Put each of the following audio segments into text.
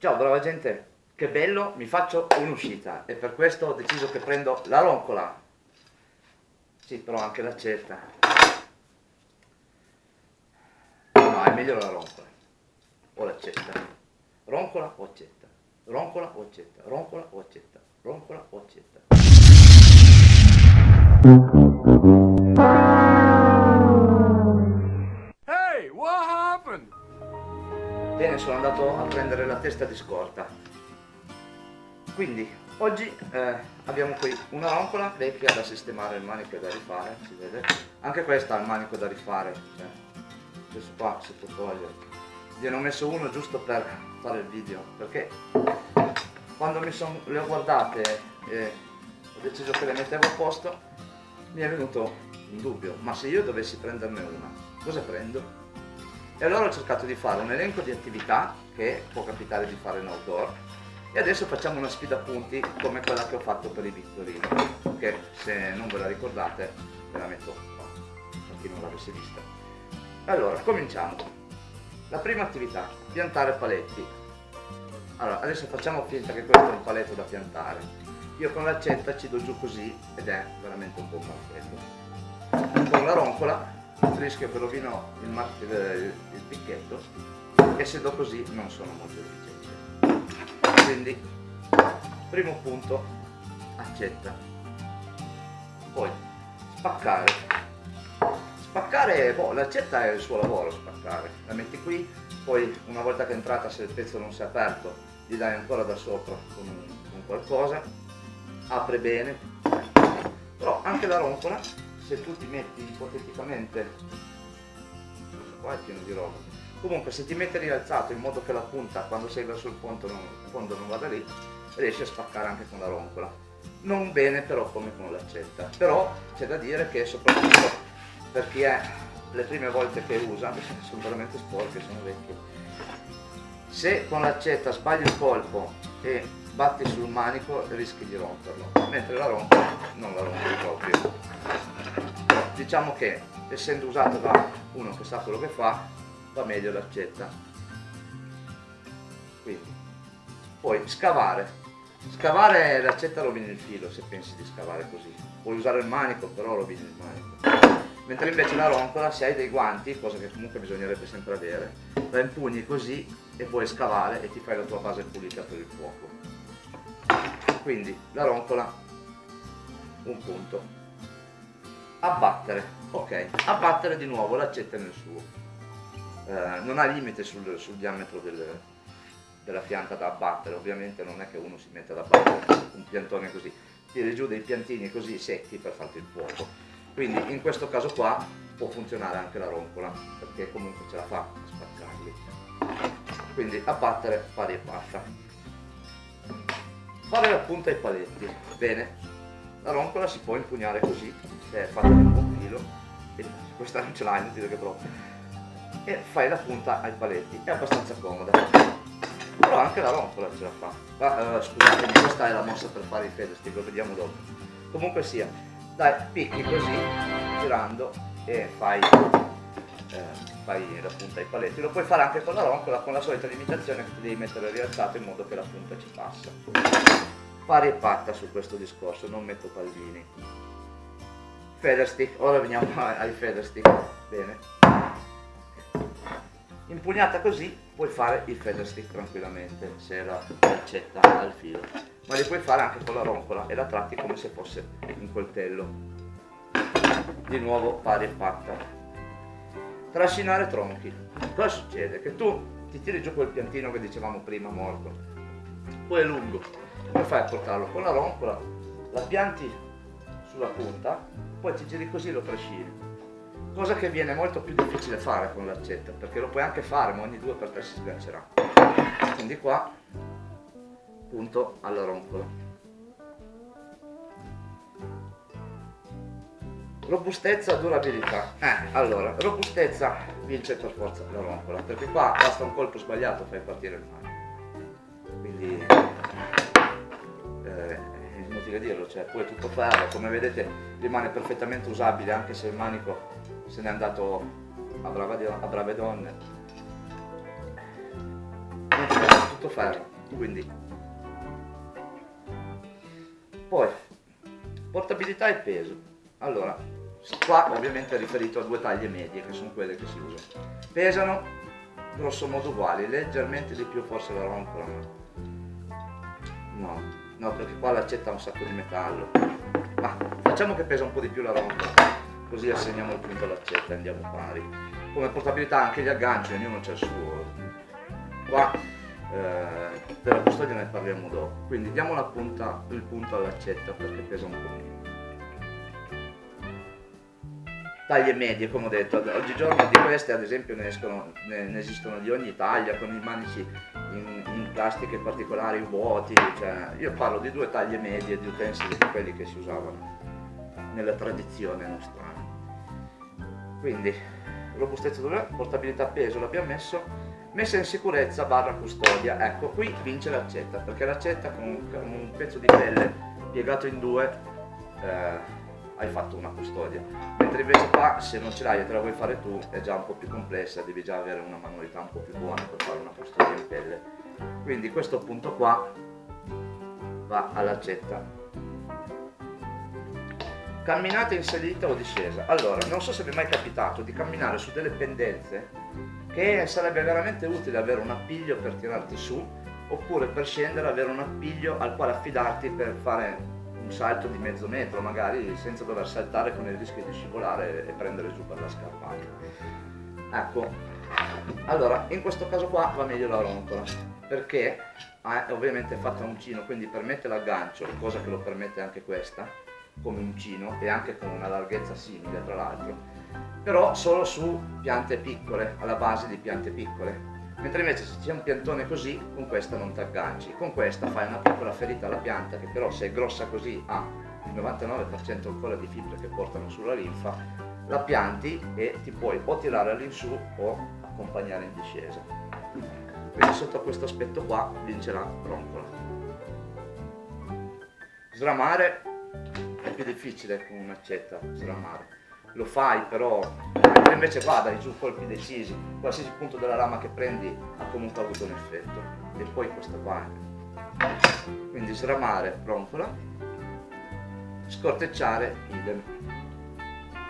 Ciao brava gente, che bello, mi faccio un'uscita e per questo ho deciso che prendo la roncola. Sì, però anche l'accetta. No, è meglio la roncola. O l'accetta. Roncola o accetta. Roncola o accetta. Roncola o accetta. Roncola o accetta. Sono andato a prendere la testa di scorta. Quindi, oggi eh, abbiamo qui una roncola vecchia da sistemare, il manico da rifare, si vede. Anche questa ha il manico da rifare, cioè, questo qua si può togliere. Gliene ho messo uno giusto per fare il video, perché quando son, le ho guardate e ho deciso che le mettevo a posto, mi è venuto un dubbio, ma se io dovessi prenderne una, cosa prendo? E allora ho cercato di fare un elenco di attività che può capitare di fare in outdoor e adesso facciamo una sfida a punti come quella che ho fatto per i Vittorini, che se non ve la ricordate ve la metto qua, per chi non l'avesse vista. Allora, cominciamo. La prima attività, piantare paletti. Allora, adesso facciamo finta che questo è un paletto da piantare. Io con l'accetta ci do giù così ed è veramente un po' perfetto. Con la roncola rischio che rovino il, il, il picchetto e se do così non sono molto efficiente. Quindi, primo punto, accetta. Poi, spaccare. Spaccare, boh, l'accetta è il suo lavoro, spaccare. La metti qui, poi una volta che è entrata, se il pezzo non si è aperto, gli dai ancora da sopra con, con qualcosa, apre bene. Però anche la roncola se tu ti metti ipoteticamente qua è pieno di roba. Comunque se ti metti rialzato in modo che la punta quando sei verso il fondo non, fondo non vada lì riesci a spaccare anche con la roncola non bene però come con l'accetta. Però c'è da dire che soprattutto per chi è le prime volte che usa sono veramente sporche sono vecchie. Se con l'accetta sbagli il colpo e batti sul manico rischi di romperlo mentre la roncola non la rompi proprio. Diciamo che essendo usato da uno che sa quello che fa va meglio l'accetta. Quindi poi scavare. Scavare l'accetta rovini il filo se pensi di scavare così. Puoi usare il manico però rovini il manico. Mentre invece la roncola se hai dei guanti cosa che comunque bisognerebbe sempre avere la impugni così e puoi scavare e ti fai la tua base pulita per il fuoco quindi la roncola un punto. Abbattere ok. Abbattere di nuovo l'accetta nel suo. Eh, non ha limite sul, sul diametro del, della pianta da abbattere ovviamente non è che uno si mette ad abbattere un piantone così. Tiri giù dei piantini così secchi per farti il fuoco. Quindi in questo caso qua può funzionare anche la roncola perché comunque ce la fa a spaccarli. Quindi abbattere pari e passa fare la punta ai paletti. Bene. La roncola si può impugnare così è fatta di un filo. E questa non ce l'ha inutile che provo e fai la punta ai paletti. È abbastanza comoda. Però anche la roncola ce la fa. Ma, uh, scusatemi questa è la mossa per fare i fedesti lo vediamo dopo. Comunque sia dai picchi così girando e fai eh, fai la punta ai paletti lo puoi fare anche con la roncola con la solita limitazione che devi mettere rialzato in modo che la punta ci passa pari e patta su questo discorso, non metto pallini. Feather stick, ora veniamo ai feather stick, bene. Impugnata così puoi fare il feather stick tranquillamente, se la accetta al filo. Ma li puoi fare anche con la roncola e la tratti come se fosse un coltello. Di nuovo pari e patta. Trascinare tronchi. Cosa succede? Che tu ti tiri giù quel piantino che dicevamo prima morto. Poi è lungo come fai a portarlo? Con la roncola la pianti sulla punta, poi ti giri così e lo trascini. Cosa che viene molto più difficile fare con l'accetta, perché lo puoi anche fare, ma ogni due per tre si sgancerà. Quindi qua, punto alla roncola. Robustezza, durabilità. Eh, allora, robustezza vince per forza la roncola, perché qua basta un colpo sbagliato fai partire il mare. Quindi inutile dirlo, cioè poi è tutto ferro, come vedete rimane perfettamente usabile anche se il manico se n'è andato a, brava, a brave donne. tutto ferro, quindi poi portabilità e peso. Allora, qua ovviamente è riferito a due taglie medie che sono quelle che si usano. Pesano grosso modo uguali, leggermente di più forse la ma no, no perché qua l'accetta un sacco di metallo. Ma facciamo che pesa un po' di più la roncola, così assegniamo il punto all'accetta e andiamo pari. Come portabilità anche gli agganci, ognuno c'è il suo. Qua eh, della custodia ne parliamo dopo. Quindi diamo la punta, il punto all'accetta perché pesa un po' meno. Taglie medie, come ho detto, oggigiorno di queste ad esempio ne, escono, ne, ne esistono di ogni taglia, con i manici in, in, plastiche particolari vuoti, cioè, io parlo di due taglie medie di utensili di quelli che si usavano nella tradizione nostra. Quindi robustezza portabilità peso l'abbiamo messo, messa in sicurezza barra custodia, ecco qui vince l'accetta, perché l'accetta con un pezzo di pelle piegato in due eh, hai fatto una custodia, mentre invece qua se non ce l'hai e te la vuoi fare tu è già un po' più complessa, devi già avere una manualità un po' più buona per fare una custodia in pelle. Quindi questo punto qua va all'accetta camminata in salita o discesa. Allora, non so se vi è mai capitato di camminare su delle pendenze che sarebbe veramente utile avere un appiglio per tirarti su oppure per scendere avere un appiglio al quale affidarti per fare un salto di mezzo metro magari senza dover saltare con il rischio di scivolare e prendere giù per la scarpata. Ecco, allora in questo caso qua va meglio la roncola perché è ovviamente fatta a uncino quindi permette l'aggancio, cosa che lo permette anche questa come uncino e anche con una larghezza simile tra l'altro, però solo su piante piccole, alla base di piante piccole. Mentre invece se c'è un piantone così, con questa non ti agganci. Con questa fai una piccola ferita alla pianta che però se è grossa così ha il 99% ancora di fibre che portano sulla linfa, la pianti e ti puoi o tirare all'insù o accompagnare in discesa. Quindi sotto questo aspetto qua vincerà roncola. Sramare più difficile con un'accetta sramare. Lo fai però, mentre invece qua dai giù colpi decisi, qualsiasi punto della rama che prendi ha comunque avuto un effetto. E poi questa qua. Quindi sramare, roncola, scortecciare, idem.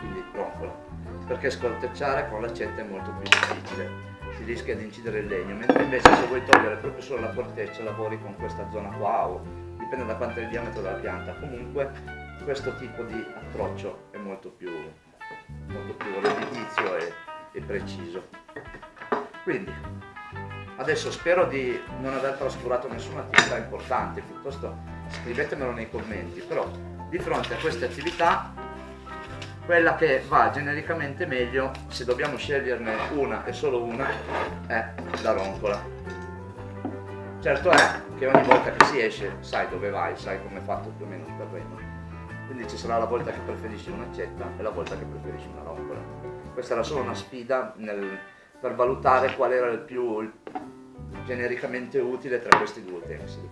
Quindi roncola. Perché scortecciare con l'accetta è molto più difficile si rischia di incidere il legno, mentre invece se vuoi togliere proprio solo la corteccia lavori con questa zona qua o dipende da quanto è il diametro della pianta. Comunque questo tipo di approccio è molto più, molto più redditizio e, e preciso. Quindi, adesso spero di non aver trascurato nessuna attività importante, piuttosto scrivetemelo nei commenti, però di fronte a queste attività quella che va genericamente meglio, se dobbiamo sceglierne una e solo una, è la roncola. Certo è che ogni volta che si esce sai dove vai, sai come è fatto più o meno il terreno quindi ci sarà la volta che preferisci un'accetta e la volta che preferisci una roncola. Questa era solo una sfida nel, per valutare qual era il più genericamente utile tra questi due utensili.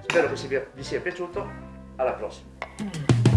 Spero che vi sia piaciuto, alla prossima!